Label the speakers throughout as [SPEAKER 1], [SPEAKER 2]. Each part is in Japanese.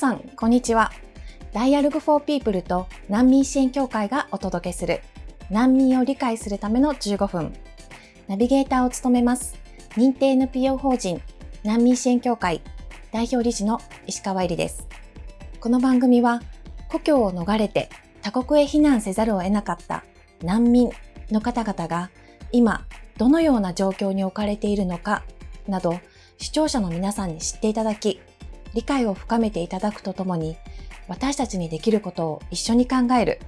[SPEAKER 1] さん、こんにちは。ダイアログフォーピープルと難民支援協会がお届けする難民を理解するための15分。ナビゲーターを務めます。認定 NPO 法人難民支援協会代表理事の石川入です。この番組は故郷を逃れて他国へ避難せざるを得なかった難民の方々が今どのような状況に置かれているのかなど視聴者の皆さんに知っていただき理解を深めていただくとともに私たちにできることを一緒に考える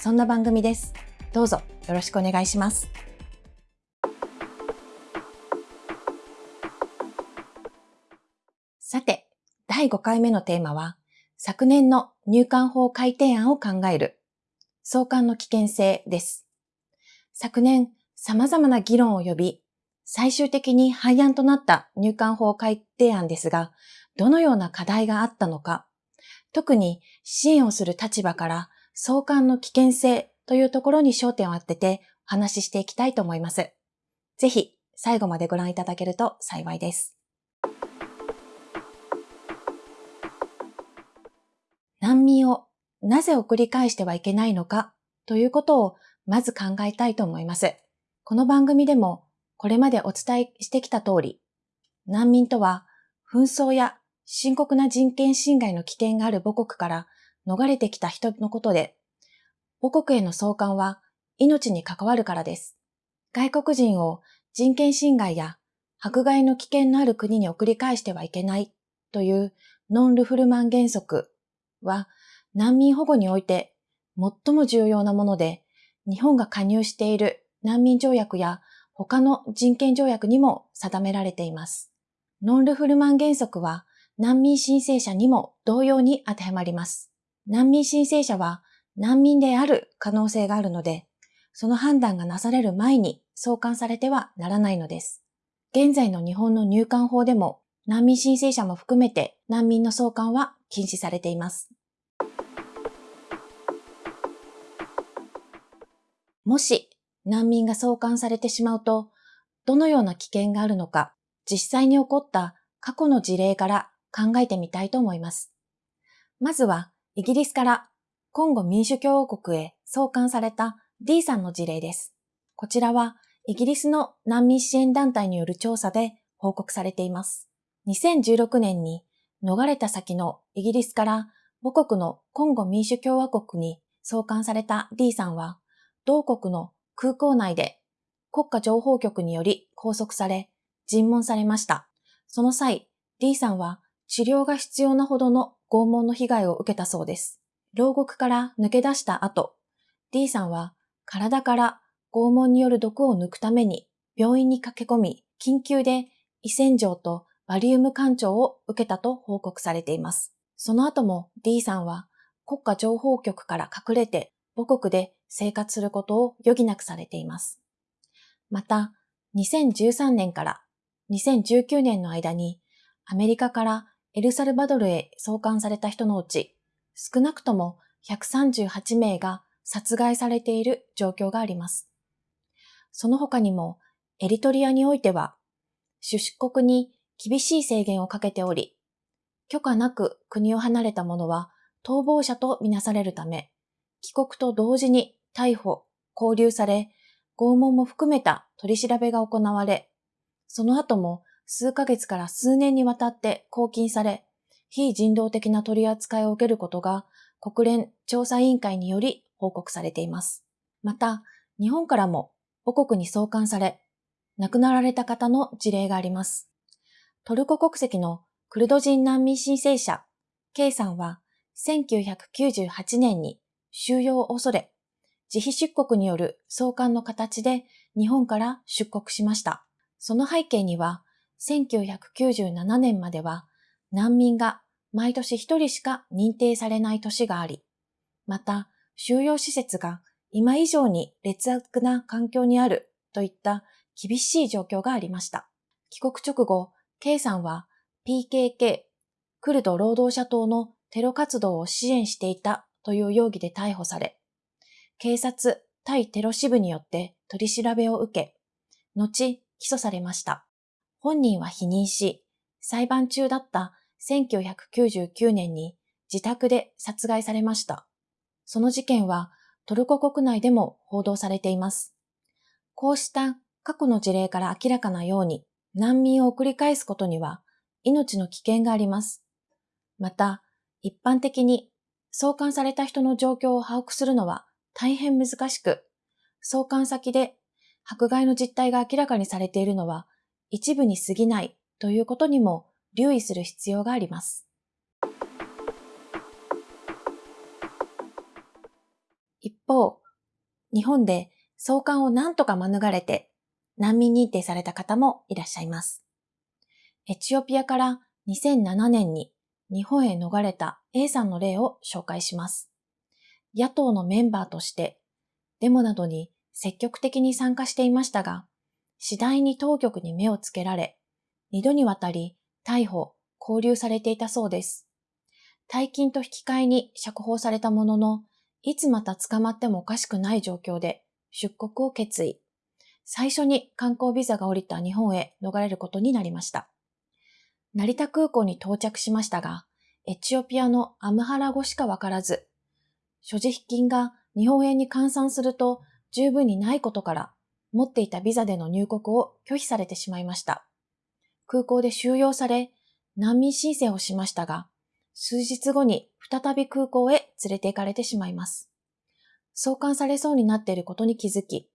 [SPEAKER 1] そんな番組です。どうぞよろしくお願いします。さて、第5回目のテーマは、昨年の入管法改定案を考える、送還の危険性です。昨年、様々な議論を呼び、最終的に廃案となった入管法改定案ですが、どのような課題があったのか、特に支援をする立場から送還の危険性というところに焦点を当ててお話ししていきたいと思います。ぜひ最後までご覧いただけると幸いです。難民をなぜ送り返してはいけないのかということをまず考えたいと思います。この番組でもこれまでお伝えしてきた通り、難民とは紛争や深刻な人権侵害の危険がある母国から逃れてきた人のことで、母国への送還は命に関わるからです。外国人を人権侵害や迫害の危険のある国に送り返してはいけないというノン・ルフルマン原則は難民保護において最も重要なもので、日本が加入している難民条約や他の人権条約にも定められています。ノン・ルフルマン原則は難民申請者にも同様に当てはまります。難民申請者は難民である可能性があるので、その判断がなされる前に送還されてはならないのです。現在の日本の入管法でも難民申請者も含めて難民の送還は禁止されています。もし難民が送還されてしまうと、どのような危険があるのか、実際に起こった過去の事例から考えてみたいと思います。まずは、イギリスからコンゴ民主共和国へ送還された D さんの事例です。こちらは、イギリスの難民支援団体による調査で報告されています。2016年に逃れた先のイギリスから母国のコンゴ民主共和国に送還された D さんは、同国の空港内で国家情報局により拘束され、尋問されました。その際、D さんは治療が必要なほどの拷問の被害を受けたそうです。牢獄から抜け出した後、D さんは体から拷問による毒を抜くために病院に駆け込み、緊急で胃洗浄とバリウム干潮を受けたと報告されています。その後も D さんは国家情報局から隠れて母国で生活することを余儀なくされています。また、2013年から2019年の間にアメリカからエルサルバドルへ送還された人のうち、少なくとも138名が殺害されている状況があります。その他にも、エリトリアにおいては、出国に厳しい制限をかけており、許可なく国を離れた者は逃亡者とみなされるため、帰国と同時に逮捕、拘留され、拷問も含めた取り調べが行われ、その後も数ヶ月から数年にわたって拘禁され、非人道的な取り扱いを受けることが国連調査委員会により報告されています。また、日本からも母国に送還され、亡くなられた方の事例があります。トルコ国籍のクルド人難民申請者、K さんは1998年に収容を恐れ、自費出国による送還の形で日本から出国しました。その背景には、1997年までは難民が毎年一人しか認定されない年があり、また収容施設が今以上に劣悪な環境にあるといった厳しい状況がありました。帰国直後、K さんは PKK、クルド労働者党のテロ活動を支援していたという容疑で逮捕され、警察対テロ支部によって取り調べを受け、後起訴されました。本人は否認し、裁判中だった1999年に自宅で殺害されました。その事件はトルコ国内でも報道されています。こうした過去の事例から明らかなように難民を送り返すことには命の危険があります。また、一般的に送還された人の状況を把握するのは大変難しく、送還先で迫害の実態が明らかにされているのは一部に過ぎないということにも留意する必要があります。一方、日本で送還を何とか免れて難民認定された方もいらっしゃいます。エチオピアから2007年に日本へ逃れた A さんの例を紹介します。野党のメンバーとしてデモなどに積極的に参加していましたが、次第に当局に目をつけられ、二度にわたり逮捕、拘留されていたそうです。大金と引き換えに釈放されたものの、いつまた捕まってもおかしくない状況で出国を決意。最初に観光ビザが降りた日本へ逃れることになりました。成田空港に到着しましたが、エチオピアのアムハラ語しかわからず、所持金が日本円に換算すると十分にないことから、持っていたビザでの入国を拒否されてしまいました。空港で収容され、難民申請をしましたが、数日後に再び空港へ連れて行かれてしまいます。送還されそうになっていることに気づき、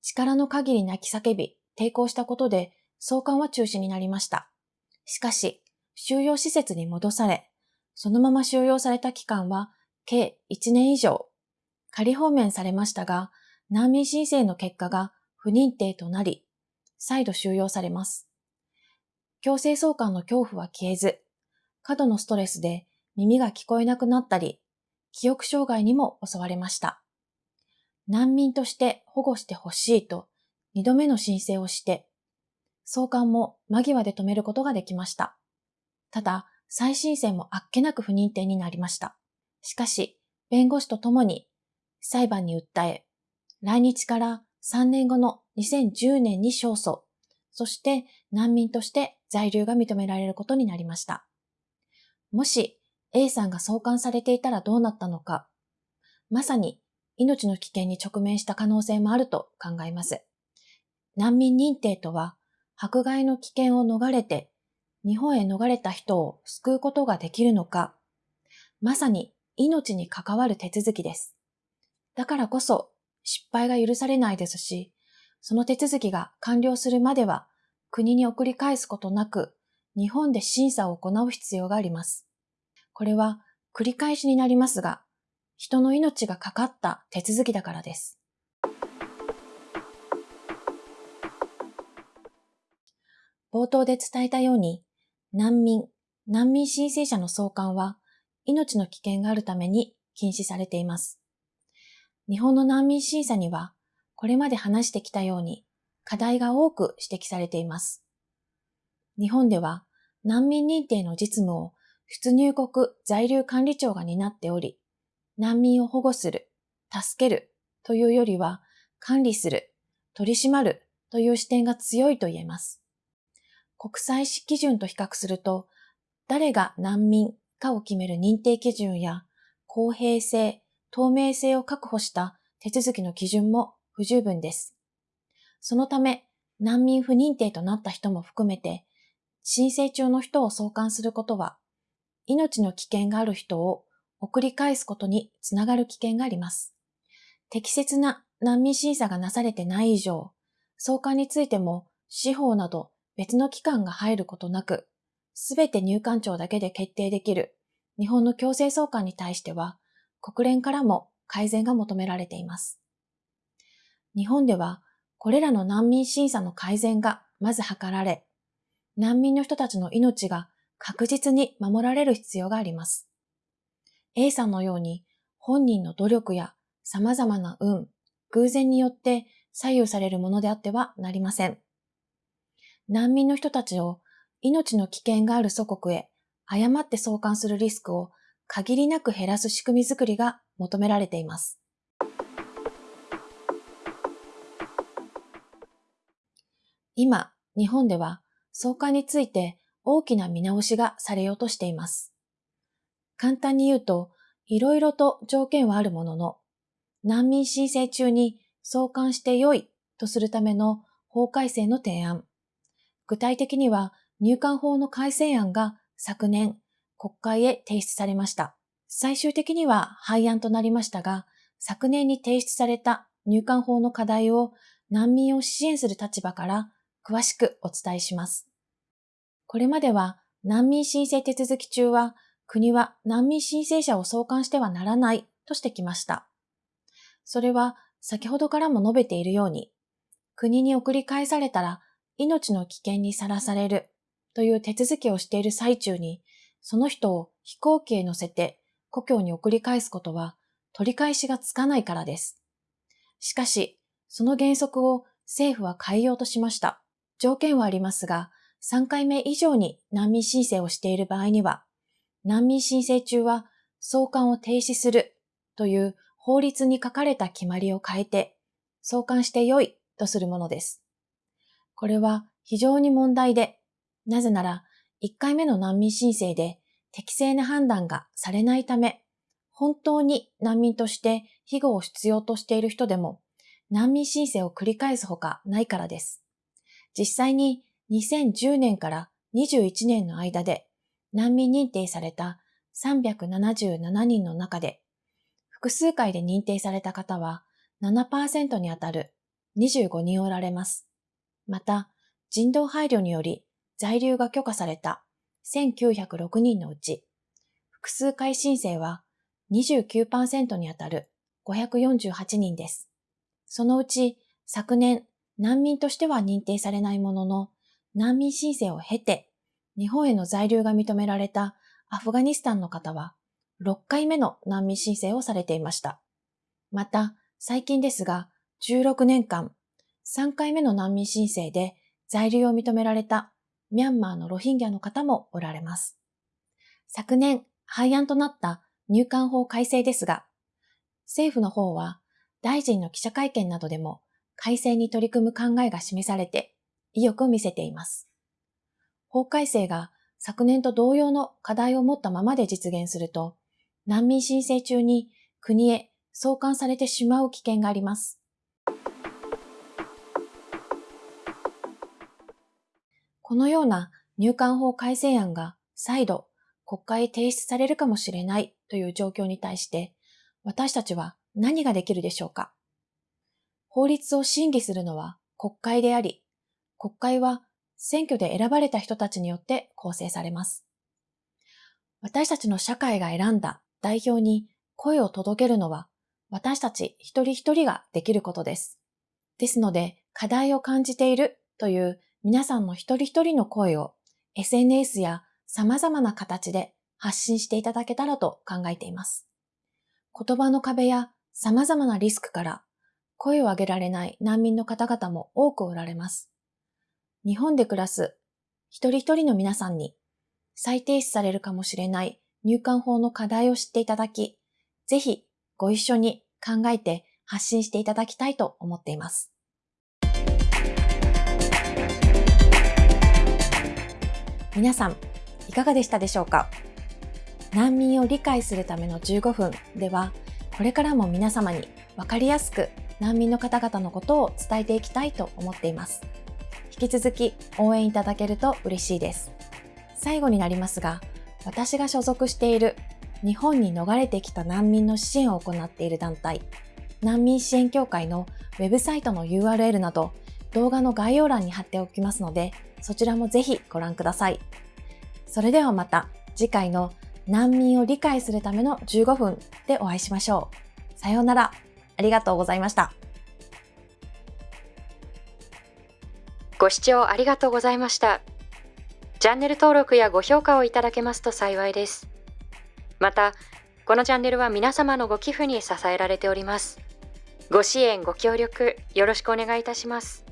[SPEAKER 1] 力の限り泣き叫び、抵抗したことで送還は中止になりました。しかし、収容施設に戻され、そのまま収容された期間は計1年以上、仮放免されましたが、難民申請の結果が不認定となり、再度収容されます。強制送還の恐怖は消えず、過度のストレスで耳が聞こえなくなったり、記憶障害にも襲われました。難民として保護してほしいと二度目の申請をして、送還も間際で止めることができました。ただ、再申請もあっけなく不認定になりました。しかし、弁護士と共に裁判に訴え、来日から3年後の2010年に勝訴、そして難民として在留が認められることになりました。もし A さんが送還されていたらどうなったのか、まさに命の危険に直面した可能性もあると考えます。難民認定とは、迫害の危険を逃れて日本へ逃れた人を救うことができるのか、まさに命に関わる手続きです。だからこそ失敗が許されないですし、その手続きが完了するまでは国に送り返すことなく日本で審査を行う必要があります。これは繰り返しになりますが、人の命がかかった手続きだからです。冒頭で伝えたように、難民、難民申請者の送還は命の危険があるために禁止されています。日本の難民審査には、これまで話してきたように課題が多く指摘されています。日本では難民認定の実務を出入国在留管理庁が担っており、難民を保護する、助けるというよりは管理する、取り締まるという視点が強いと言えます。国際史基準と比較すると、誰が難民かを決める認定基準や公平性、透明性を確保した手続きの基準も不十分です。そのため、難民不認定となった人も含めて、申請中の人を送還することは、命の危険がある人を送り返すことにつながる危険があります。適切な難民審査がなされてない以上、送還についても司法など別の機関が入ることなく、すべて入管庁だけで決定できる日本の強制送還に対しては、国連からも改善が求められています。日本では、これらの難民審査の改善がまず図られ、難民の人たちの命が確実に守られる必要があります。A さんのように本人の努力や様々な運、偶然によって左右されるものであってはなりません。難民の人たちを命の危険がある祖国へ誤って送還するリスクを限りなく減らす仕組みづくりが求められています。今、日本では送還について大きな見直しがされようとしています。簡単に言うと、いろいろと条件はあるものの、難民申請中に送還して良いとするための法改正の提案。具体的には入管法の改正案が昨年国会へ提出されました。最終的には廃案となりましたが、昨年に提出された入管法の課題を難民を支援する立場から詳しくお伝えします。これまでは難民申請手続き中は国は難民申請者を送還してはならないとしてきました。それは先ほどからも述べているように、国に送り返されたら命の危険にさらされるという手続きをしている最中に、その人を飛行機へ乗せて故郷に送り返すことは取り返しがつかないからです。しかし、その原則を政府は変えようとしました。条件はありますが、3回目以上に難民申請をしている場合には、難民申請中は送還を停止するという法律に書かれた決まりを変えて、送還してよいとするものです。これは非常に問題で、なぜなら1回目の難民申請で適正な判断がされないため、本当に難民として庇護を必要としている人でも難民申請を繰り返すほかないからです。実際に2010年から21年の間で難民認定された377人の中で複数回で認定された方は7%にあたる25人おられます。また、人道配慮により在留が許可された1906人のうち、複数回申請は29%にあたる548人です。そのうち昨年難民としては認定されないものの難民申請を経て日本への在留が認められたアフガニスタンの方は6回目の難民申請をされていました。また最近ですが16年間3回目の難民申請で在留を認められたミャンマーのロヒンギャの方もおられます。昨年廃案となった入管法改正ですが、政府の方は大臣の記者会見などでも改正に取り組む考えが示されて意欲を見せています。法改正が昨年と同様の課題を持ったままで実現すると、難民申請中に国へ送還されてしまう危険があります。このような入管法改正案が再度国会提出されるかもしれないという状況に対して、私たちは何ができるでしょうか？法律を審議するのは国会であり、国会は選挙で選ばれた人たちによって構成されます。私たちの社会が選んだ代表に声を届けるのは私たち一人一人ができることです。ですので、課題を感じているという皆さんの一人一人の声を SNS や様々な形で発信していただけたらと考えています。言葉の壁や様々なリスクから声を上げられない難民の方々も多くおられます。日本で暮らす一人一人の皆さんに再提出されるかもしれない入管法の課題を知っていただき、ぜひご一緒に考えて発信していただきたいと思っています。皆さん、いかがでしたでしょうか？難民を理解するための15分では、これからも皆様にわかりやすく難民の方々のことを伝えていきたいと思っています。引き続き応援いただけると嬉しいです。最後になりますが、私が所属している日本に逃れてきた難民の支援を行っている団体、難民支援協会のウェブサイトの URL など動画の概要欄に貼っておきますので、そちらもぜひご覧ください。それではまた次回の難民を理解するための15分でお会いしましょう。さようなら。ありがとうございました。
[SPEAKER 2] ご視聴ありがとうございました。チャンネル登録やご評価をいただけますと幸いです。また、このチャンネルは皆様のご寄付に支えられております。ご支援、ご協力、よろしくお願いいたします。